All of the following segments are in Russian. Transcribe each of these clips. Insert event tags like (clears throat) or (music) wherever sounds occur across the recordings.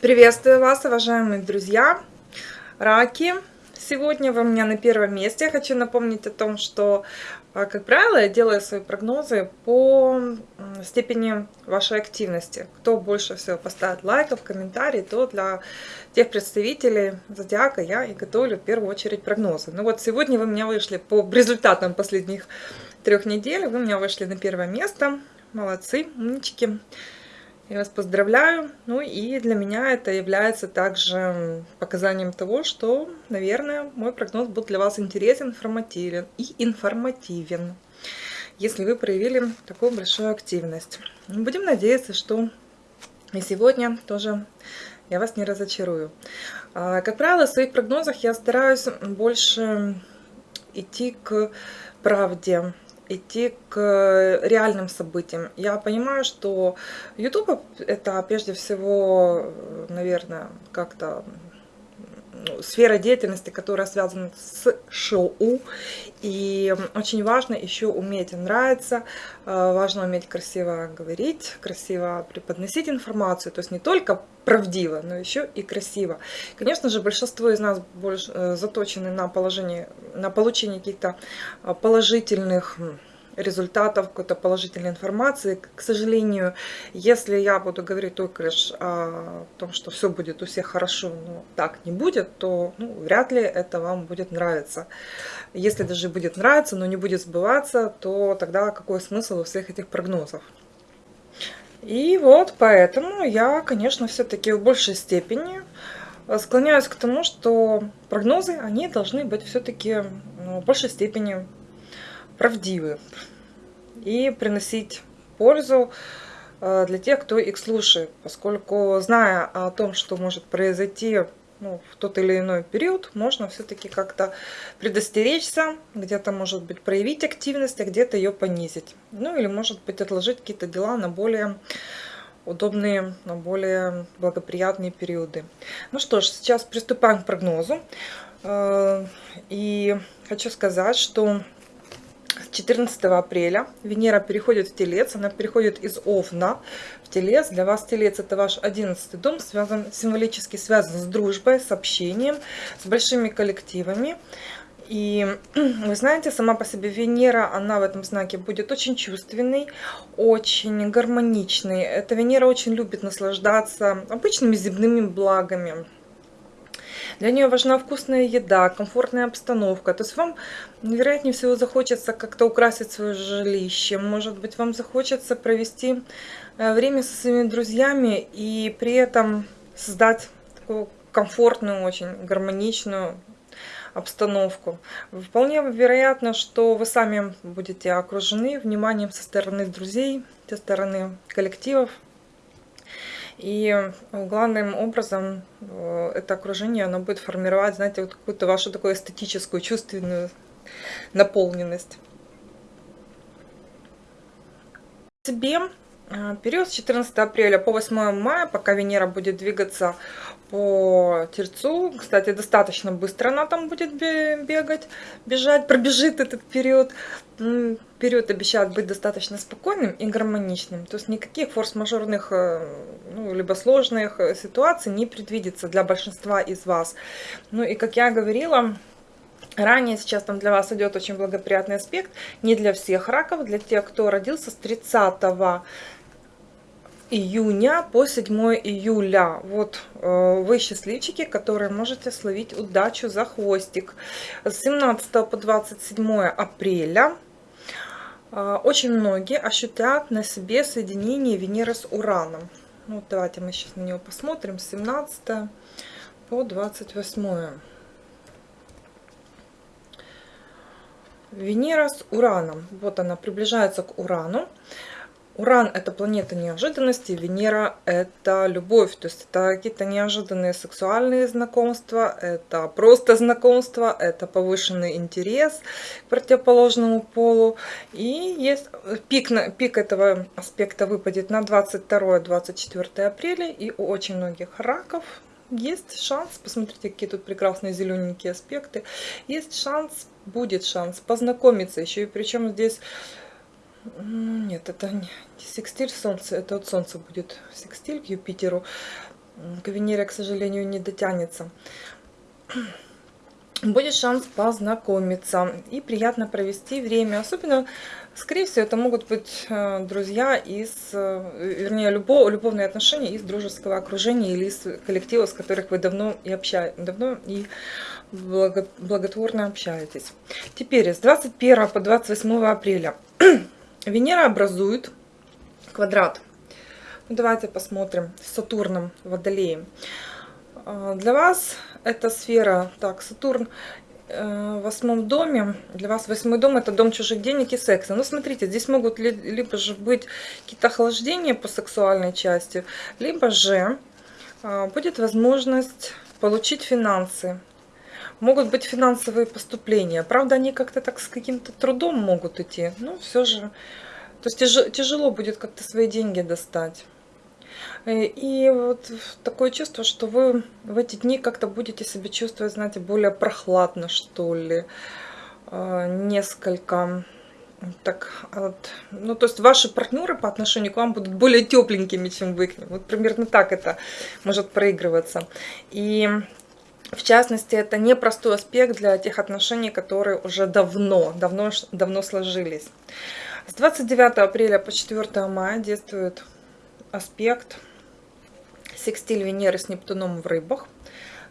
Приветствую вас, уважаемые друзья, раки. Сегодня вы у меня на первом месте. Я хочу напомнить о том, что, а, как правило, я делаю свои прогнозы по степени вашей активности. Кто больше всего поставит лайков, комментарий, то для тех представителей зодиака я и готовлю в первую очередь прогнозы. Ну вот сегодня вы у меня вышли по результатам последних трех недель. Вы у меня вышли на первое место. Молодцы, умнички. Я вас поздравляю. Ну и для меня это является также показанием того, что, наверное, мой прогноз был для вас интересен, информативен и информативен, если вы проявили такую большую активность. Будем надеяться, что и сегодня тоже я вас не разочарую. А, как правило, в своих прогнозах я стараюсь больше идти к правде, идти к реальным событиям. Я понимаю, что YouTube это прежде всего, наверное, как-то сфера деятельности, которая связана с шоу. И очень важно еще уметь нравиться, э, важно уметь красиво говорить, красиво преподносить информацию. То есть не только правдиво, но еще и красиво. Конечно же, большинство из нас больше э, заточены на, положение, на получение каких-то э, положительных результатов, какой-то положительной информации. К сожалению, если я буду говорить только лишь о том, что все будет у всех хорошо, но так не будет, то ну, вряд ли это вам будет нравиться. Если даже будет нравиться, но не будет сбываться, то тогда какой смысл у всех этих прогнозов? И вот поэтому я, конечно, все-таки в большей степени склоняюсь к тому, что прогнозы, они должны быть все-таки ну, в большей степени правдивы и приносить пользу э, для тех, кто их слушает, поскольку зная о том, что может произойти ну, в тот или иной период, можно все-таки как-то предостеречься, где-то, может быть, проявить активность, а где-то ее понизить. Ну, или, может быть, отложить какие-то дела на более удобные, на более благоприятные периоды. Ну что ж, сейчас приступаем к прогнозу. Э, и хочу сказать, что 14 апреля Венера переходит в Телец, она переходит из Овна в Телец. Для вас Телец это ваш 11 дом, связан, символически связан с дружбой, с общением, с большими коллективами. И (clears throat) вы знаете, сама по себе Венера, она в этом знаке будет очень чувственной, очень гармоничной. Эта Венера очень любит наслаждаться обычными земными благами для нее важна вкусная еда, комфортная обстановка. То есть вам, вероятнее всего, захочется как-то украсить свое жилище. Может быть, вам захочется провести э, время со своими друзьями и при этом создать такую комфортную, очень гармоничную обстановку. Вполне вероятно, что вы сами будете окружены вниманием со стороны друзей, со стороны коллективов, и главным образом э, это окружение, оно будет формировать, знаете, вот какую-то вашу такую эстетическую, чувственную наполненность. Себе э, период с 14 апреля по 8 мая, пока Венера будет двигаться по Тельцу. Кстати, достаточно быстро она там будет бегать, бежать, пробежит этот период. Период обещает быть достаточно спокойным и гармоничным. То есть никаких форс-мажорных, э, ну, либо сложных э, ситуаций не предвидится для большинства из вас. Ну и как я говорила, Ранее сейчас там для вас идет очень благоприятный аспект, не для всех раков, для тех, кто родился с 30 июня по 7 июля. Вот э, вы счастливчики, которые можете словить удачу за хвостик. С 17 по 27 апреля э, очень многие ощутят на себе соединение Венеры с Ураном. Ну, давайте мы сейчас на него посмотрим. С 17 по 28. Венера с Ураном. Вот она приближается к Урану. Уран – это планета неожиданности, Венера – это любовь, то есть это какие-то неожиданные сексуальные знакомства, это просто знакомство, это повышенный интерес к противоположному полу. И есть пик, пик этого аспекта выпадет на 22-24 апреля, и у очень многих раков есть шанс, посмотрите, какие тут прекрасные зелененькие аспекты, есть шанс, будет шанс познакомиться. Еще, и причем здесь нет, это не секстиль Солнца, это от Солнца будет секстиль к Юпитеру. к Венере, к сожалению, не дотянется. (clears throat) Будет шанс познакомиться и приятно провести время. Особенно, скорее всего, это могут быть э, друзья из, э, вернее, любо, любовные отношения из дружеского окружения или из коллектива, с которых вы давно и общаетесь, давно и благо, благотворно общаетесь. Теперь с 21 по 28 апреля (clears throat) Венера образует квадрат. Ну, давайте посмотрим с Сатурном, Водолеем. А, для вас эта сфера, так, Сатурн э, в восьмом доме, для вас восьмой дом это дом чужих денег и секса. Ну, смотрите, здесь могут ли, либо же быть какие-то охлаждения по сексуальной части, либо же а, будет возможность получить финансы. Могут быть финансовые поступления. Правда, они как-то так с каким-то трудом могут идти. Но все же то есть тяжело будет как-то свои деньги достать. Э, и вот такое чувство, что вы в эти дни как-то будете себя чувствовать, знаете, более прохладно, что ли. Э, несколько так, вот, ну, то есть ваши партнеры по отношению к вам будут более тепленькими, чем вы к ним. Вот примерно так это может проигрываться. И в частности, это непростой аспект для тех отношений, которые уже давно, давно, давно сложились. С 29 апреля по 4 мая действует аспект секстиль Венеры с Нептуном в рыбах.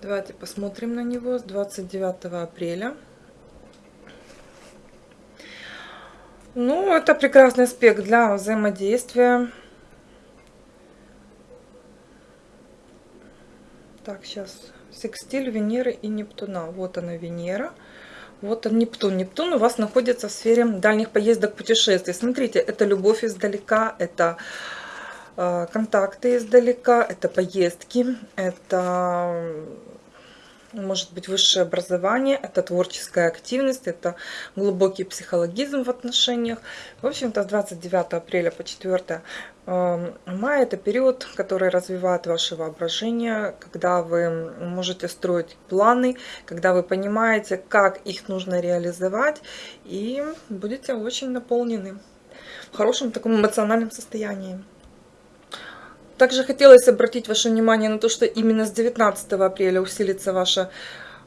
Давайте посмотрим на него с 29 апреля. Ну, это прекрасный аспект для взаимодействия. Так, сейчас секстиль Венеры и Нептуна. Вот она Венера. Вот он, Нептун. Нептун у вас находится в сфере дальних поездок, путешествий. Смотрите, это любовь издалека, это э, контакты издалека, это поездки, это может быть высшее образование, это творческая активность, это глубокий психологизм в отношениях. В общем-то, с 29 апреля по 4 эм, мая это период, который развивает ваше воображение, когда вы можете строить планы, когда вы понимаете, как их нужно реализовать, и будете очень наполнены в хорошем таком эмоциональном состоянии. Также хотелось обратить ваше внимание на то, что именно с 19 апреля усилится ваша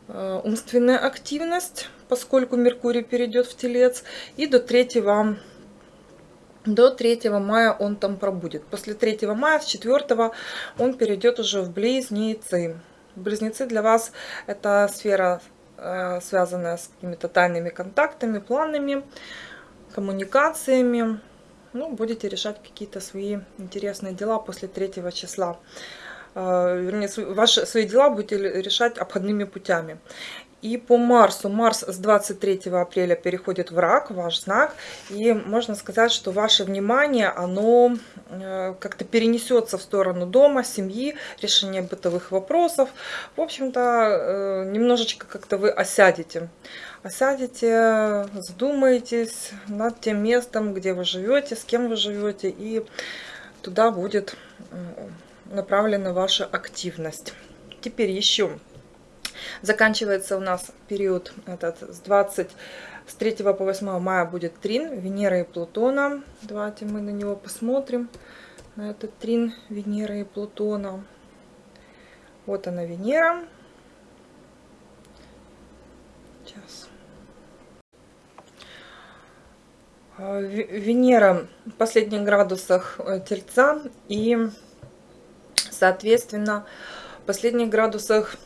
э, умственная активность, поскольку Меркурий перейдет в Телец, и до 3 до 3 мая он там пробудет. После 3 мая, с 4 он перейдет уже в Близнецы. Близнецы для вас это сфера, э, связанная с какими-то тайными контактами, планами, коммуникациями ну, будете решать какие-то свои интересные дела после третьего числа. А, вернее, ваши свои дела будете решать обходными путями. И по Марсу, Марс с 23 апреля переходит в рак, ваш знак, и можно сказать, что ваше внимание, оно э, как-то перенесется в сторону дома, семьи, решения бытовых вопросов. В общем-то, э, немножечко как-то вы осядете. Осядете, задумаетесь над тем местом, где вы живете, с кем вы живете, и туда будет направлена ваша активность. Теперь еще Заканчивается у нас период этот с 20 с 3 по 8 мая будет трин Венера и Плутона. Давайте мы на него посмотрим. На этот трин Венеры и Плутона. Вот она Венера. Сейчас. А, Венера в последних градусах э, Тельца и, соответственно, в последних градусах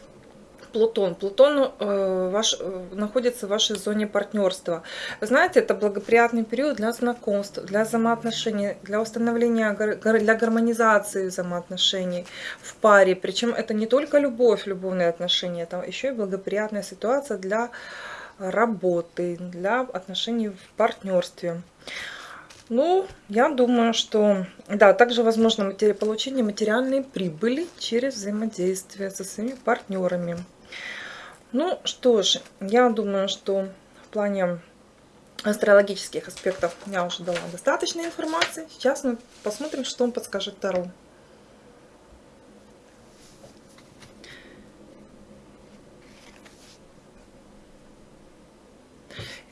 Плутон. Плутон э, ваш, э, находится в вашей зоне партнерства. Вы знаете, это благоприятный период для знакомств, для взаимоотношений, для установления, для гармонизации взаимоотношений в паре. Причем это не только любовь, любовные отношения, это еще и благоприятная ситуация для работы, для отношений в партнерстве. Ну, я думаю, что, да, также возможно матери... получение материальной прибыли через взаимодействие со своими партнерами. Ну что ж, я думаю, что в плане астрологических аспектов я уже дала достаточно информации. Сейчас мы посмотрим, что он подскажет Таро.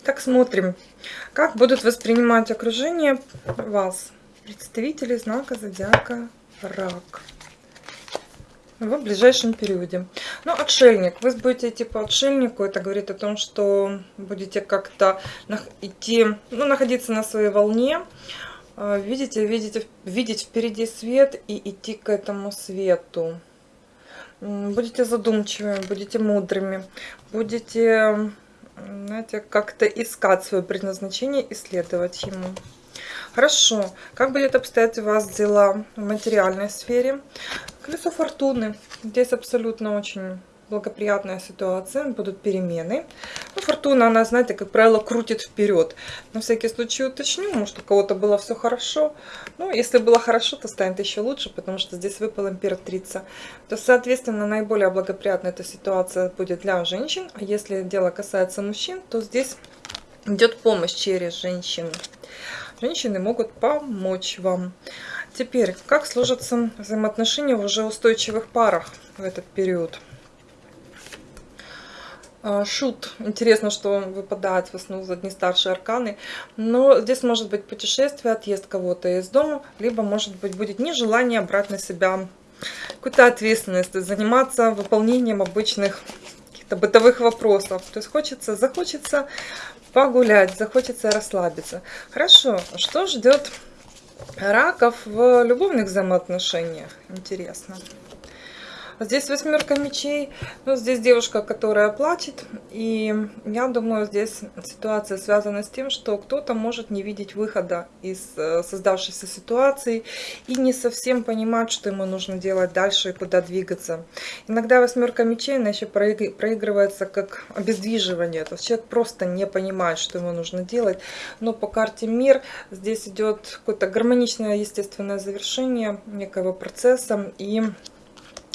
Так, смотрим, как будут воспринимать окружение вас, представители знака зодиака Рак. в ближайшем периоде. Ну, отшельник. Вы будете идти по отшельнику. Это говорит о том, что будете как-то идти, ну, находиться на своей волне. А, видите, видите, видеть впереди свет и идти к этому свету. Будете задумчивыми, будете мудрыми, будете, знаете, как-то искать свое предназначение, исследовать ему. Хорошо. Как будет обстоять у вас дела в материальной сфере? Колесо фортуны. Здесь абсолютно очень благоприятная ситуация, будут перемены. Ну, фортуна, она, знаете, как правило, крутит вперед. На всякий случай уточню, может, у кого-то было все хорошо. Ну, если было хорошо, то станет еще лучше, потому что здесь выпала императрица. То, соответственно, наиболее благоприятная эта ситуация будет для женщин. А если дело касается мужчин, то здесь идет помощь через женщин. Женщины могут помочь вам. Теперь, как сложатся взаимоотношения в уже устойчивых парах в этот период? А, шут. Интересно, что выпадает в основном одни старшие арканы. Но здесь может быть путешествие, отъезд кого-то из дома, либо может быть будет нежелание брать на себя какую-то ответственность, заниматься выполнением обычных каких-то бытовых вопросов. То есть хочется, захочется погулять, захочется расслабиться. Хорошо, что ждет раков в любовных взаимоотношениях? Интересно. Здесь восьмерка мечей. Ну, здесь девушка, которая плачет. И я думаю, здесь ситуация связана с тем, что кто-то может не видеть выхода из э, создавшейся ситуации и не совсем понимать, что ему нужно делать дальше и куда двигаться. Иногда восьмерка мечей, она еще проигрывается как обездвиживание. То есть человек просто не понимает, что ему нужно делать. Но по карте мир здесь идет какое-то гармоничное естественное завершение некого процесса. И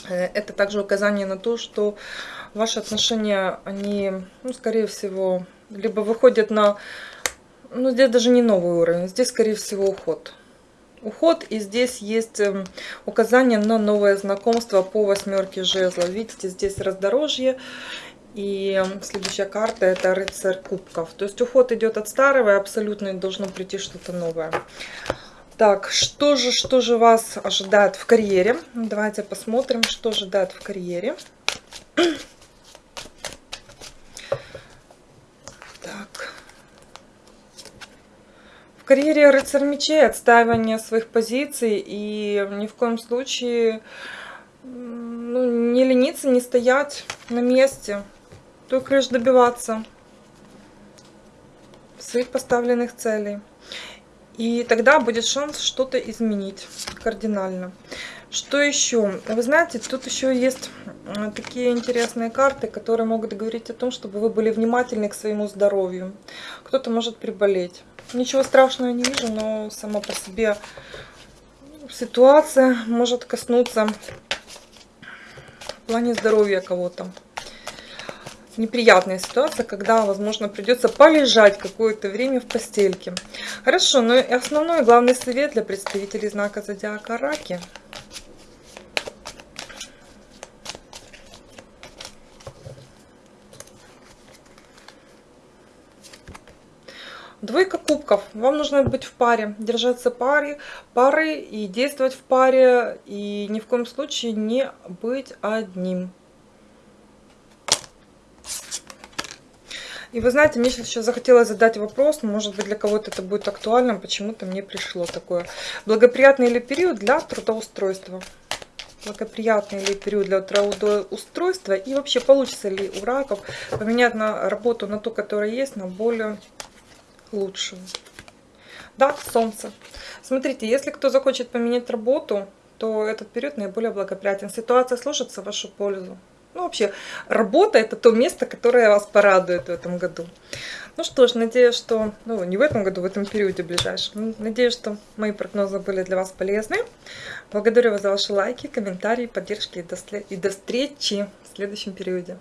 это также указание на то, что ваши отношения, они, ну, скорее всего, либо выходят на, ну, здесь даже не новый уровень, здесь, скорее всего, уход. Уход, и здесь есть эм, указание на новое знакомство по восьмерке жезла. Видите, здесь раздорожье, и эм, следующая карта это рыцарь кубков. То есть уход идет от старого, и абсолютно должно прийти что-то новое. Так, что же, что же вас ожидает в карьере? Давайте посмотрим, что ожидает в карьере. Так. В карьере рыцарь мечей отстаивание своих позиций и ни в коем случае ну, не лениться, не стоять на месте, только лишь добиваться своих поставленных целей. И тогда будет шанс что-то изменить кардинально. Что еще? Вы знаете, тут еще есть такие интересные карты, которые могут говорить о том, чтобы вы были внимательны к своему здоровью. Кто-то может приболеть. Ничего страшного не вижу, но сама по себе ситуация может коснуться в плане здоровья кого-то неприятная ситуация, когда, возможно, придется полежать какое-то время в постельке. Хорошо, ну и основной главный совет для представителей знака зодиака Раки. Двойка кубков. Вам нужно быть в паре, держаться паре, пары и действовать в паре. И ни в коем случае не быть одним. И вы знаете, мне сейчас еще захотелось задать вопрос, может быть для кого-то это будет актуальным, почему-то мне пришло такое. Благоприятный ли период для трудоустройства? Благоприятный ли период для трудоустройства? И вообще получится ли у раков поменять на работу, на ту, которая есть, на более лучшую? Да, солнце. Смотрите, если кто захочет поменять работу, то этот период наиболее благоприятен. Ситуация сложится в вашу пользу. Ну, вообще, работа – это то место, которое вас порадует в этом году. Ну что ж, надеюсь, что, ну, не в этом году, в этом периоде ближайшем. Надеюсь, что мои прогнозы были для вас полезны. Благодарю вас за ваши лайки, комментарии, поддержки и до, и до встречи в следующем периоде.